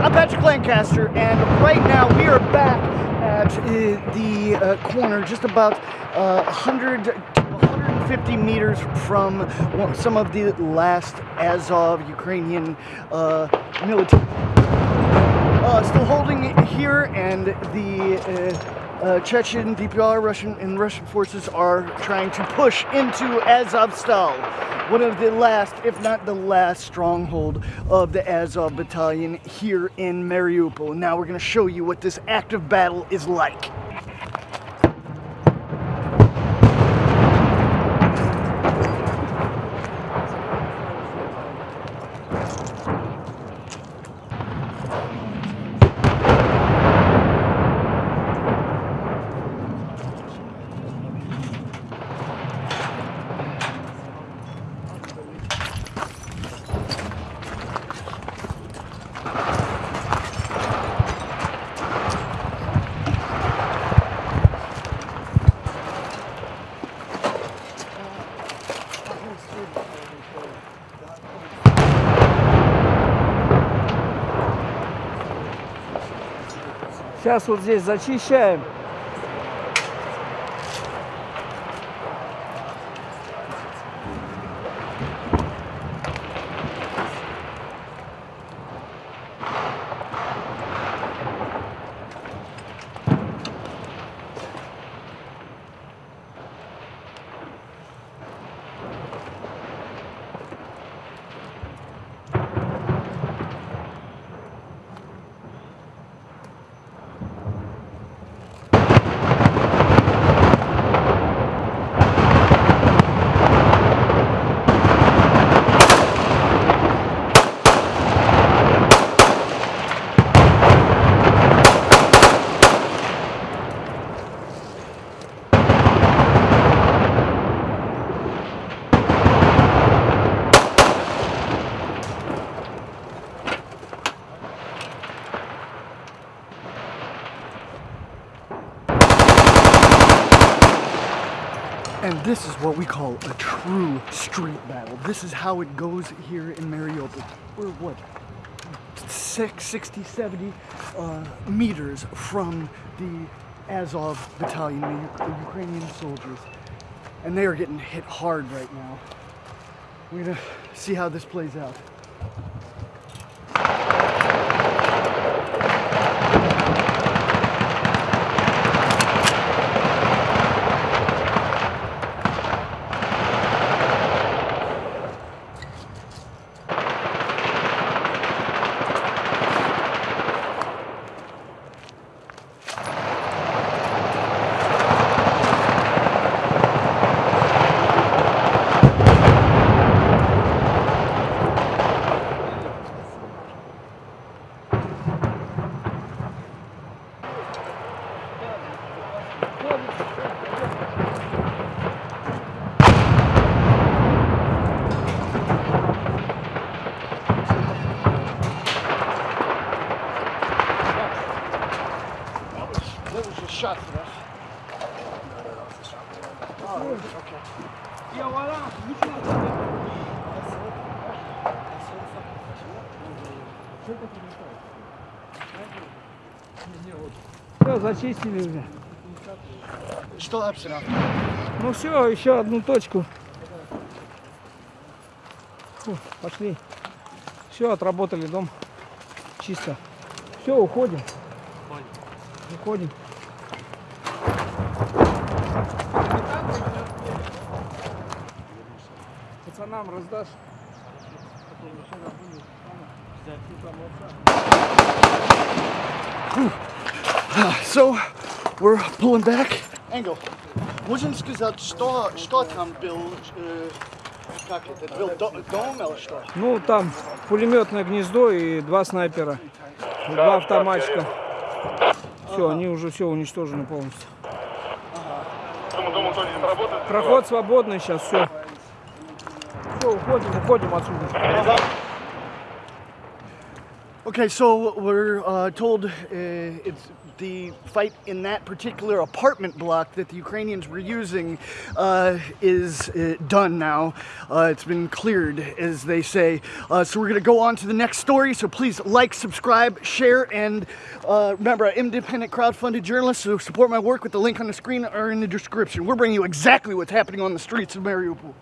I'm Patrick Lancaster, and right now we are back at uh, the uh, corner, just about uh, 100 to 150 meters from some of the last Azov Ukrainian uh, military. Uh, still holding here, and the uh, Chechen DPR Russian and Russian forces are trying to push into Azovstal, one of the last, if not the last, stronghold of the Azov Battalion here in Mariupol. Now we're going to show you what this active battle is like. Сейчас вот здесь зачищаем. And this is what we call a true street battle. This is how it goes here in Mariupol. We're what, six, 60, 70 uh, meters from the Azov battalion, the, the Ukrainian soldiers. And they are getting hit hard right now. We're gonna see how this plays out. That was a shot for us. Oh, okay. Все, зачистили уже. Что обстрел? Ну все, еще одну точку. Фу, пошли. Все, отработали дом. Чисто. Все, уходим. Уходим. Пацанам раздашь? So, we're pulling back. Engel, можем сказать, что, что там был, э, как это, был до- дом или что? Ну, там пулеметное гнездо и два снайпера. и Два автоматчика. Все, они уже все уничтожены полностью. Проход свободный сейчас, все. Все, уходим, уходим отсюда. Okay, so we're uh, told uh, it's the fight in that particular apartment block that the Ukrainians were using uh, is uh, done now. Uh, it's been cleared, as they say. Uh, so we're going to go on to the next story. So please like, subscribe, share, and uh, remember, I'm independent crowdfunded journalist, so support my work with the link on the screen or in the description. We're bringing you exactly what's happening on the streets of Mariupol.